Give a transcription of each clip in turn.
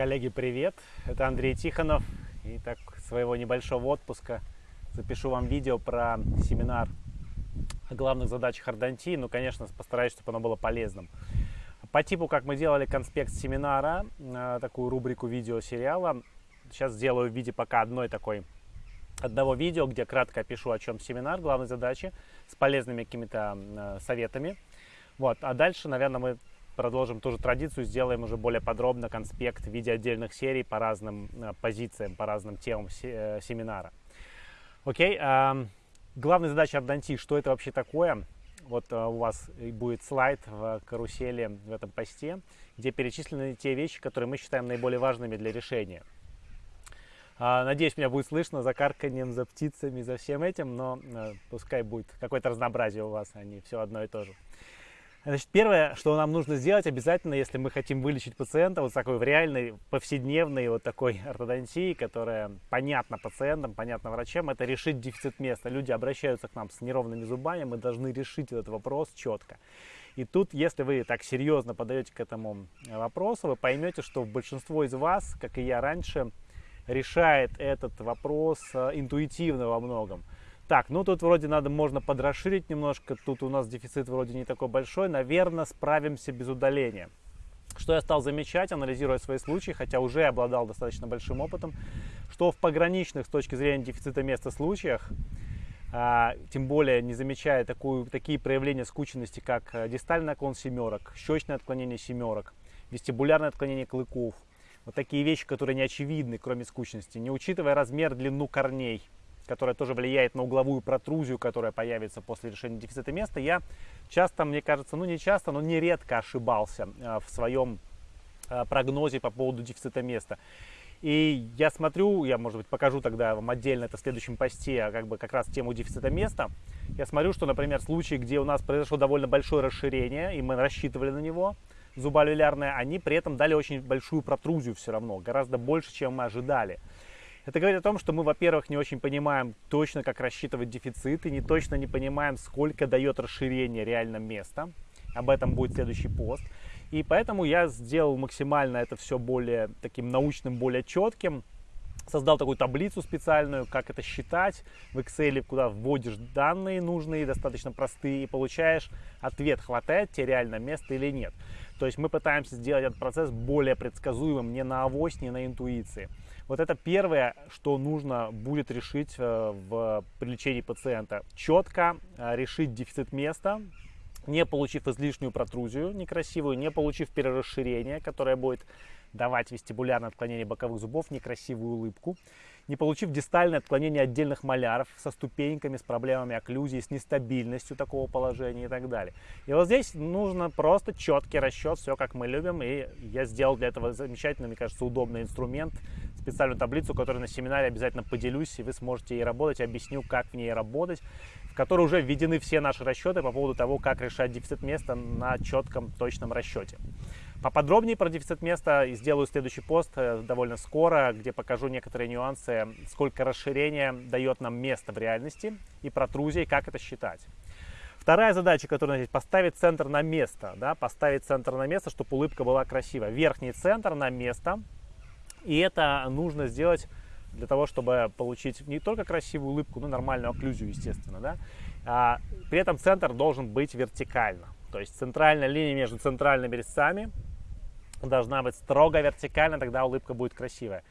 Коллеги, привет! Это Андрей Тихонов. И так своего небольшого отпуска запишу вам видео про семинар о главных задачах ордонтии. Ну, конечно, постараюсь, чтобы оно было полезным. По типу, как мы делали конспект семинара, э, такую рубрику видеосериала, сейчас сделаю в виде пока одной такой одного видео, где кратко опишу, о чем семинар, главные задачи, с полезными какими-то э, советами. Вот. А дальше, наверное, мы продолжим ту же традицию, сделаем уже более подробно конспект в виде отдельных серий по разным э, позициям, по разным темам э, семинара. Окей, э, главная задача Арданти, что это вообще такое? Вот э, у вас будет слайд в карусели в этом посте, где перечислены те вещи, которые мы считаем наиболее важными для решения. Э, надеюсь, меня будет слышно за карканьем, за птицами, за всем этим, но пускай будет какое-то разнообразие у вас, а не все одно и то же. Значит, первое, что нам нужно сделать обязательно, если мы хотим вылечить пациента вот такой в реальной, повседневной вот такой ортодонтии, которая понятна пациентам, понятна врачам, это решить дефицит места. Люди обращаются к нам с неровными зубами, мы должны решить этот вопрос четко. И тут, если вы так серьезно подаете к этому вопросу, вы поймете, что большинство из вас, как и я раньше, решает этот вопрос э, интуитивно во многом. Так, ну тут вроде надо, можно подрасширить немножко, тут у нас дефицит вроде не такой большой, наверное, справимся без удаления. Что я стал замечать, анализируя свои случаи, хотя уже обладал достаточно большим опытом, что в пограничных с точки зрения дефицита места случаях, а, тем более не замечая такую, такие проявления скученности, как э, дистальный наклон семерок, щечное отклонение семерок, вестибулярное отклонение клыков, вот такие вещи, которые не очевидны, кроме скучности, не учитывая размер, длину корней – которая тоже влияет на угловую протрузию, которая появится после решения дефицита места, я часто, мне кажется, ну не часто, но нередко ошибался э, в своем э, прогнозе по поводу дефицита места. И я смотрю, я, может быть, покажу тогда вам отдельно это в следующем посте, а как бы как раз тему дефицита места. Я смотрю, что, например, случаи, где у нас произошло довольно большое расширение, и мы рассчитывали на него, зуболюлярное, они при этом дали очень большую протрузию все равно, гораздо больше, чем мы ожидали. Это говорит о том, что мы, во-первых, не очень понимаем точно, как рассчитывать дефициты, не точно не понимаем, сколько дает расширение реально места. Об этом будет следующий пост. И поэтому я сделал максимально это все более таким научным, более четким. Создал такую таблицу специальную, как это считать в Excel, куда вводишь данные нужные, достаточно простые, и получаешь ответ, хватает тебе реально места или нет. То есть мы пытаемся сделать этот процесс более предсказуемым, не на авось, не на интуиции. Вот это первое, что нужно будет решить э, в при пациента. Четко э, решить дефицит места, не получив излишнюю протрузию некрасивую, не получив перерасширение, которое будет давать вестибулярное отклонение боковых зубов, некрасивую улыбку, не получив дистальное отклонение отдельных маляров со ступеньками, с проблемами окклюзии, с нестабильностью такого положения и так далее. И вот здесь нужно просто четкий расчет, все как мы любим, и я сделал для этого замечательный, мне кажется, удобный инструмент, специальную таблицу, которую на семинаре обязательно поделюсь, и вы сможете ей работать, объясню, как в ней работать, в которой уже введены все наши расчеты по поводу того, как решать дефицит места на четком, точном расчете. Поподробнее про дефицит места сделаю следующий пост э, довольно скоро, где покажу некоторые нюансы, сколько расширения дает нам место в реальности и протрузии, как это считать. Вторая задача, которая здесь, поставить центр на место. Да, поставить центр на место, чтобы улыбка была красивая. Верхний центр на место. И это нужно сделать для того, чтобы получить не только красивую улыбку, но и нормальную окклюзию, естественно. Да? А, при этом центр должен быть вертикально. То есть центральная линия между центральными резцами должна быть строго вертикально, тогда улыбка будет красивая.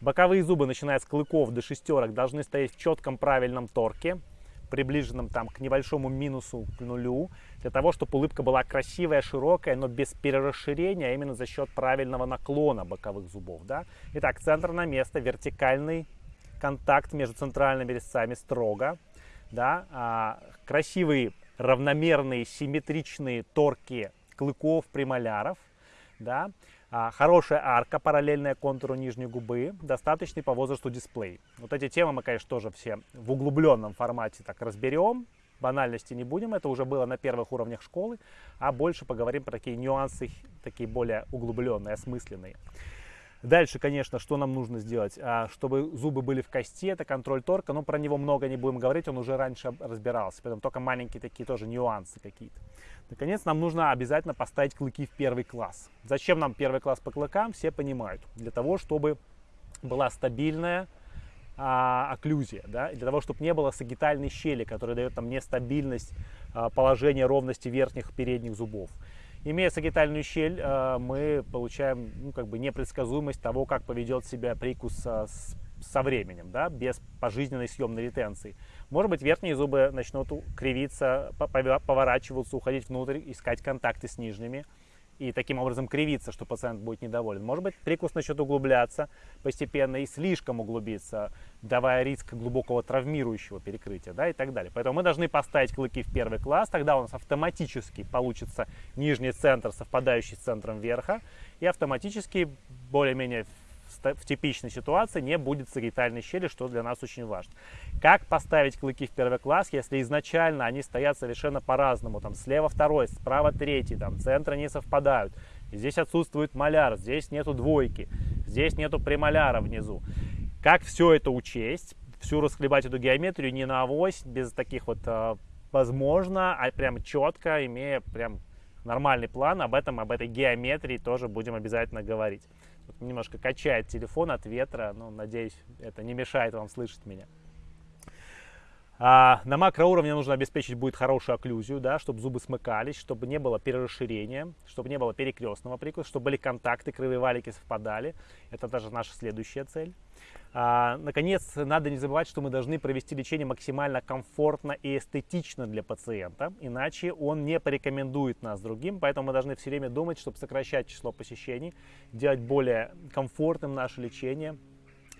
Боковые зубы, начиная с клыков до шестерок, должны стоять в четком правильном торке, приближенном там к небольшому минусу, к нулю, для того, чтобы улыбка была красивая, широкая, но без перерасширения, а именно за счет правильного наклона боковых зубов. Да? Итак, центр на место, вертикальный контакт между центральными резцами строго, да? а, красивые, равномерные, симметричные торки клыков, премоляров, да, хорошая арка, параллельная контуру нижней губы, достаточный по возрасту дисплей. Вот эти темы мы, конечно, тоже все в углубленном формате так разберем, банальности не будем, это уже было на первых уровнях школы, а больше поговорим про такие нюансы, такие более углубленные, осмысленные. Дальше, конечно, что нам нужно сделать? А, чтобы зубы были в кости, это контроль торка, но про него много не будем говорить, он уже раньше разбирался, поэтому только маленькие такие тоже нюансы какие-то. Наконец, нам нужно обязательно поставить клыки в первый класс. Зачем нам первый класс по клыкам, все понимают. Для того, чтобы была стабильная а, окклюзия, да, для того, чтобы не было сагитальной щели, которая дает нам нестабильность а, положения ровности верхних передних зубов. Имея сагитальную щель, а, мы получаем ну, как бы непредсказуемость того, как поведет себя прикус а, с, со временем, да, без пожизненной съемной ретенции. Может быть, верхние зубы начнут кривиться, поворачиваться, уходить внутрь, искать контакты с нижними и таким образом кривиться, что пациент будет недоволен. Может быть, прикус начнет углубляться постепенно и слишком углубиться, давая риск глубокого травмирующего перекрытия да, и так далее. Поэтому мы должны поставить клыки в первый класс, тогда у нас автоматически получится нижний центр, совпадающий с центром верха, и автоматически более-менее в типичной ситуации не будет сагитальной щели, что для нас очень важно. Как поставить клыки в первый класс, если изначально они стоят совершенно по-разному, там слева второй, справа третий, там центры не совпадают, здесь отсутствует маляр, здесь нету двойки, здесь нету премоляра внизу. Как все это учесть, всю расхлебать эту геометрию не на авось, без таких вот а, возможно, а прям четко, имея прям нормальный план, об этом, об этой геометрии тоже будем обязательно говорить. Немножко качает телефон от ветра, но надеюсь, это не мешает вам слышать меня. А, на макроуровне нужно обеспечить будет хорошую окклюзию, да, чтобы зубы смыкались, чтобы не было перерасширения, чтобы не было перекрестного прикуса, чтобы были контакты, кривые валики совпадали. Это даже наша следующая цель. А, наконец, надо не забывать, что мы должны провести лечение максимально комфортно и эстетично для пациента, иначе он не порекомендует нас другим, поэтому мы должны все время думать, чтобы сокращать число посещений, делать более комфортным наше лечение,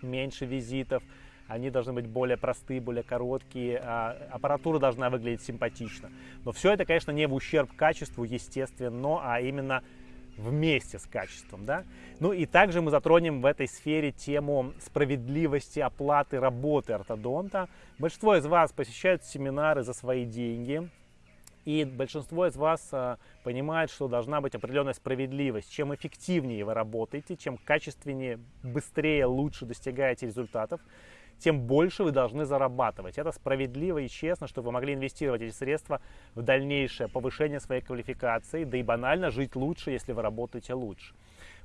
меньше визитов, они должны быть более простые, более короткие, а аппаратура должна выглядеть симпатично. Но все это, конечно, не в ущерб качеству, естественно, а именно вместе с качеством. Да? Ну и также мы затронем в этой сфере тему справедливости оплаты работы ортодонта. Большинство из вас посещают семинары за свои деньги, и большинство из вас а, понимает, что должна быть определенная справедливость. Чем эффективнее вы работаете, чем качественнее, быстрее, лучше достигаете результатов, тем больше вы должны зарабатывать. Это справедливо и честно, чтобы вы могли инвестировать эти средства в дальнейшее повышение своей квалификации, да и банально жить лучше, если вы работаете лучше.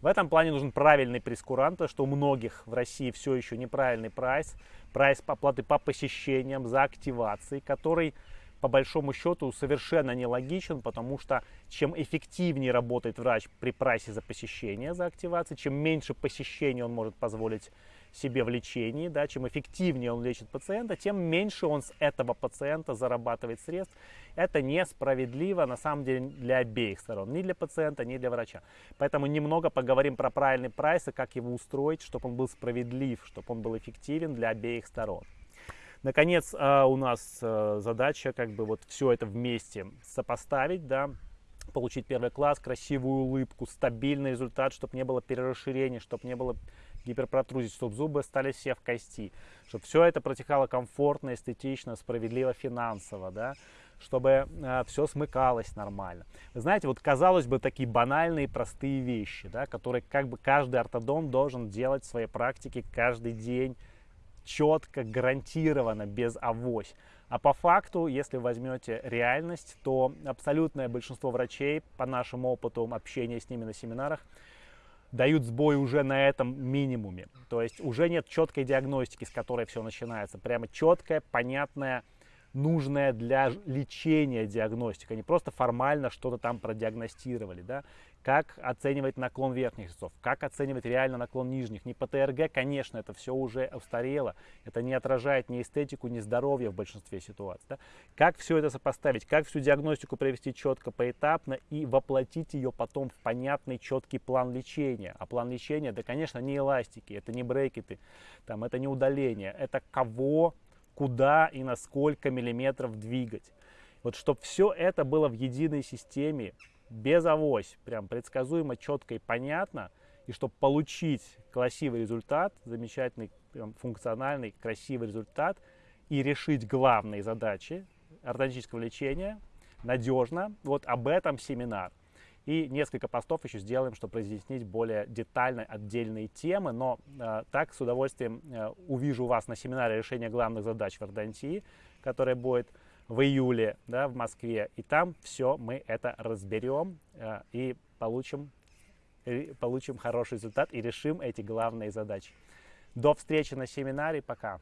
В этом плане нужен правильный прескурант, потому что у многих в России все еще неправильный прайс, прайс оплаты по посещениям за активацией, который по большому счету совершенно нелогичен, потому что чем эффективнее работает врач при прайсе за посещение, за активацией, чем меньше посещений он может позволить себе в лечении, да, чем эффективнее он лечит пациента, тем меньше он с этого пациента зарабатывает средств. Это несправедливо на самом деле для обеих сторон, ни для пациента, ни для врача. Поэтому немного поговорим про правильный прайс и как его устроить, чтобы он был справедлив, чтобы он был эффективен для обеих сторон. Наконец, а, у нас а, задача как бы вот все это вместе сопоставить, да, получить первый класс, красивую улыбку, стабильный результат, чтобы не было перерасширения, чтобы не было гиперпротрузии, чтобы зубы стали все в кости, чтобы все это протекало комфортно, эстетично, справедливо, финансово, да, чтобы э, все смыкалось нормально. Вы знаете, вот казалось бы такие банальные, простые вещи, да, которые как бы каждый ортодон должен делать в своей практике каждый день, четко, гарантированно, без авось. А по факту, если возьмете реальность, то абсолютное большинство врачей, по нашему опыту общения с ними на семинарах, дают сбой уже на этом минимуме. То есть уже нет четкой диагностики, с которой все начинается. Прямо четкая, понятная, нужная для лечения диагностика. Не просто формально что-то там продиагностировали. Да? Как оценивать наклон верхних резцов, как оценивать реально наклон нижних. Не по ТРГ, конечно, это все уже устарело, это не отражает ни эстетику, ни здоровье в большинстве ситуаций. Да? Как все это сопоставить, как всю диагностику провести четко, поэтапно и воплотить ее потом в понятный, четкий план лечения. А план лечения, да, конечно, не эластики, это не брекеты, там, это не удаление, это кого, куда и на сколько миллиметров двигать. Вот чтобы все это было в единой системе, без авось, прям предсказуемо, четко и понятно, и чтобы получить красивый результат, замечательный, прям функциональный, красивый результат и решить главные задачи ортодонтического лечения надежно, вот об этом семинар. И несколько постов еще сделаем, чтобы разъяснить более детально отдельные темы. Но э, так с удовольствием э, увижу вас на семинаре решения главных задач в ортодонтии, который будет в июле да, в Москве. И там все мы это разберем э, и получим, и получим хороший результат и решим эти главные задачи. До встречи на семинаре. Пока.